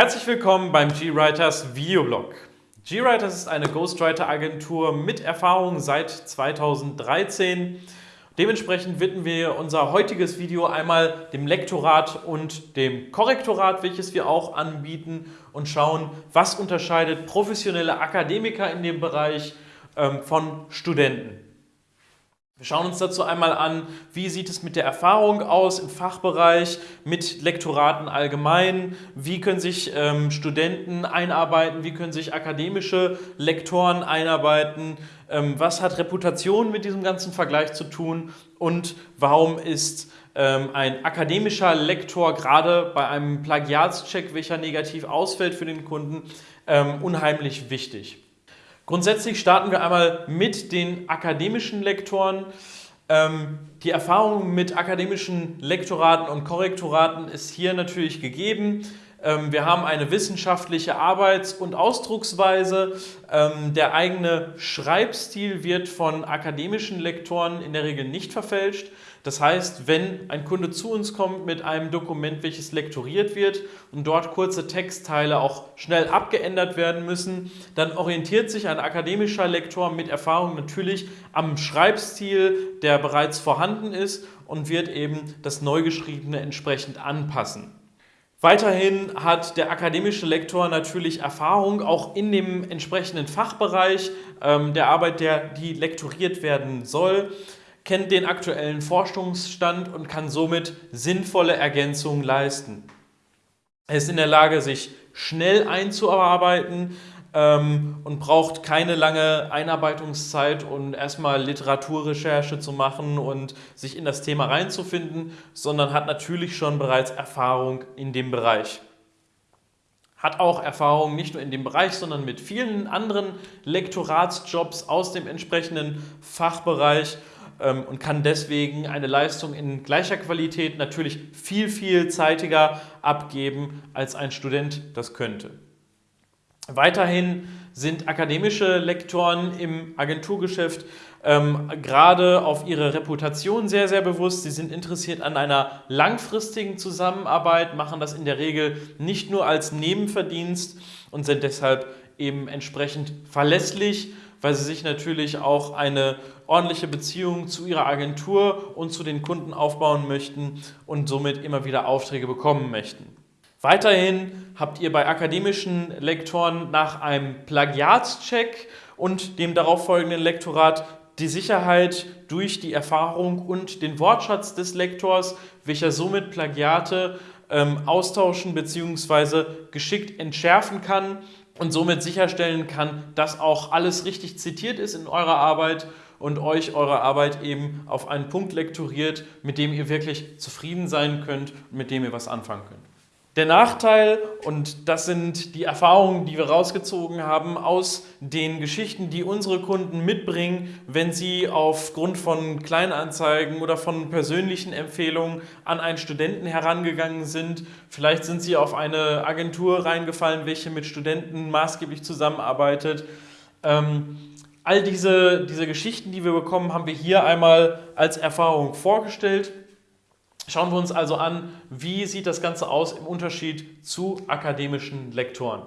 Herzlich willkommen beim GWriters Videoblog. GWriters ist eine Ghostwriter-Agentur mit Erfahrung seit 2013. Dementsprechend widmen wir unser heutiges Video einmal dem Lektorat und dem Korrektorat, welches wir auch anbieten und schauen, was unterscheidet professionelle Akademiker in dem Bereich ähm, von Studenten. Wir schauen uns dazu einmal an, wie sieht es mit der Erfahrung aus im Fachbereich, mit Lektoraten allgemein, wie können sich ähm, Studenten einarbeiten, wie können sich akademische Lektoren einarbeiten, ähm, was hat Reputation mit diesem ganzen Vergleich zu tun? Und warum ist ähm, ein akademischer Lektor gerade bei einem Plagiatscheck, welcher negativ ausfällt für den Kunden, ähm, unheimlich wichtig. Grundsätzlich starten wir einmal mit den akademischen Lektoren. Ähm, die Erfahrung mit akademischen Lektoraten und Korrektoraten ist hier natürlich gegeben. Ähm, wir haben eine wissenschaftliche Arbeits- und Ausdrucksweise. Ähm, der eigene Schreibstil wird von akademischen Lektoren in der Regel nicht verfälscht. Das heißt, wenn ein Kunde zu uns kommt mit einem Dokument, welches lektoriert wird und dort kurze Textteile auch schnell abgeändert werden müssen, dann orientiert sich ein akademischer Lektor mit Erfahrung natürlich am Schreibstil, der bereits vorhanden ist und wird eben das Neugeschriebene entsprechend anpassen. Weiterhin hat der akademische Lektor natürlich Erfahrung auch in dem entsprechenden Fachbereich ähm, der Arbeit, der, die lektoriert werden soll kennt den aktuellen Forschungsstand und kann somit sinnvolle Ergänzungen leisten. Er ist in der Lage, sich schnell einzuarbeiten ähm, und braucht keine lange Einarbeitungszeit, um erstmal Literaturrecherche zu machen und sich in das Thema reinzufinden, sondern hat natürlich schon bereits Erfahrung in dem Bereich hat auch Erfahrung nicht nur in dem Bereich, sondern mit vielen anderen Lektoratsjobs aus dem entsprechenden Fachbereich ähm, und kann deswegen eine Leistung in gleicher Qualität natürlich viel, viel zeitiger abgeben, als ein Student das könnte. Weiterhin sind akademische Lektoren im Agenturgeschäft ähm, gerade auf ihre Reputation sehr, sehr bewusst. Sie sind interessiert an einer langfristigen Zusammenarbeit, machen das in der Regel nicht nur als Nebenverdienst und sind deshalb eben entsprechend verlässlich weil sie sich natürlich auch eine ordentliche Beziehung zu ihrer Agentur und zu den Kunden aufbauen möchten und somit immer wieder Aufträge bekommen möchten. Weiterhin habt ihr bei akademischen Lektoren nach einem Plagiatscheck und dem darauffolgenden Lektorat die Sicherheit durch die Erfahrung und den Wortschatz des Lektors, welcher somit Plagiate ähm, austauschen bzw. geschickt entschärfen kann und somit sicherstellen kann, dass auch alles richtig zitiert ist in eurer Arbeit und euch eure Arbeit eben auf einen Punkt lektoriert, mit dem ihr wirklich zufrieden sein könnt und mit dem ihr was anfangen könnt. Der Nachteil, und das sind die Erfahrungen, die wir rausgezogen haben aus den Geschichten, die unsere Kunden mitbringen, wenn sie aufgrund von Kleinanzeigen oder von persönlichen Empfehlungen an einen Studenten herangegangen sind. Vielleicht sind sie auf eine Agentur reingefallen, welche mit Studenten maßgeblich zusammenarbeitet. Ähm, all diese, diese Geschichten, die wir bekommen, haben wir hier einmal als Erfahrung vorgestellt. Schauen wir uns also an, wie sieht das Ganze aus im Unterschied zu akademischen Lektoren.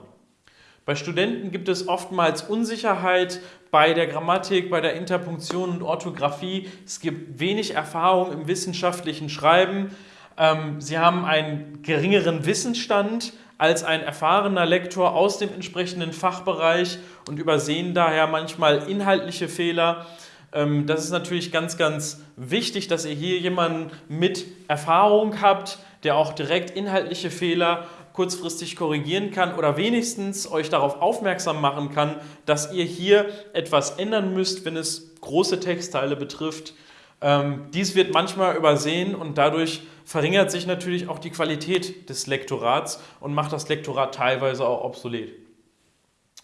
Bei Studenten gibt es oftmals Unsicherheit bei der Grammatik, bei der Interpunktion und Orthographie. Es gibt wenig Erfahrung im wissenschaftlichen Schreiben. Ähm, sie haben einen geringeren Wissensstand als ein erfahrener Lektor aus dem entsprechenden Fachbereich und übersehen daher manchmal inhaltliche Fehler. Ähm, das ist natürlich ganz, ganz wichtig, dass ihr hier jemanden mit Erfahrung habt, der auch direkt inhaltliche Fehler kurzfristig korrigieren kann oder wenigstens euch darauf aufmerksam machen kann, dass ihr hier etwas ändern müsst, wenn es große Textteile betrifft. Ähm, dies wird manchmal übersehen und dadurch verringert sich natürlich auch die Qualität des Lektorats und macht das Lektorat teilweise auch obsolet.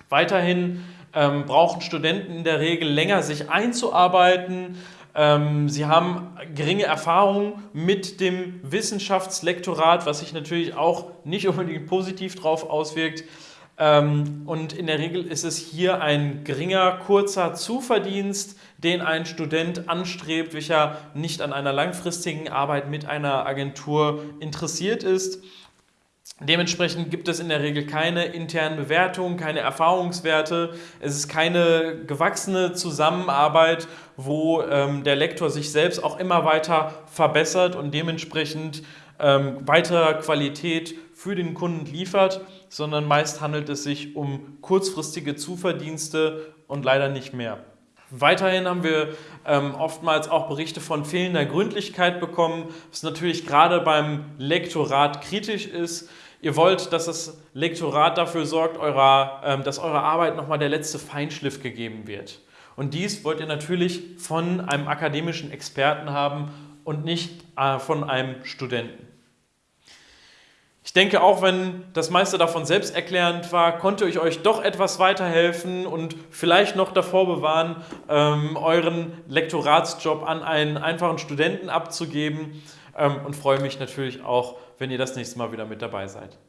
Weiterhin ähm, brauchen Studenten in der Regel länger, sich einzuarbeiten. Ähm, sie haben geringe Erfahrung mit dem Wissenschaftslektorat, was sich natürlich auch nicht unbedingt positiv darauf auswirkt. Ähm, und in der Regel ist es hier ein geringer, kurzer Zuverdienst, den ein Student anstrebt, welcher nicht an einer langfristigen Arbeit mit einer Agentur interessiert ist. Dementsprechend gibt es in der Regel keine internen Bewertungen, keine Erfahrungswerte. Es ist keine gewachsene Zusammenarbeit, wo ähm, der Lektor sich selbst auch immer weiter verbessert und dementsprechend ähm, weiterer Qualität für den Kunden liefert, sondern meist handelt es sich um kurzfristige Zuverdienste und leider nicht mehr. Weiterhin haben wir ähm, oftmals auch Berichte von fehlender Gründlichkeit bekommen, was natürlich gerade beim Lektorat kritisch ist. Ihr wollt, dass das Lektorat dafür sorgt, eurer, ähm, dass eurer Arbeit nochmal der letzte Feinschliff gegeben wird. Und dies wollt ihr natürlich von einem akademischen Experten haben und nicht äh, von einem Studenten. Ich denke, auch wenn das meiste davon selbsterklärend war, konnte ich euch doch etwas weiterhelfen und vielleicht noch davor bewahren, ähm, euren Lektoratsjob an einen einfachen Studenten abzugeben ähm, und freue mich natürlich auch, wenn ihr das nächste Mal wieder mit dabei seid.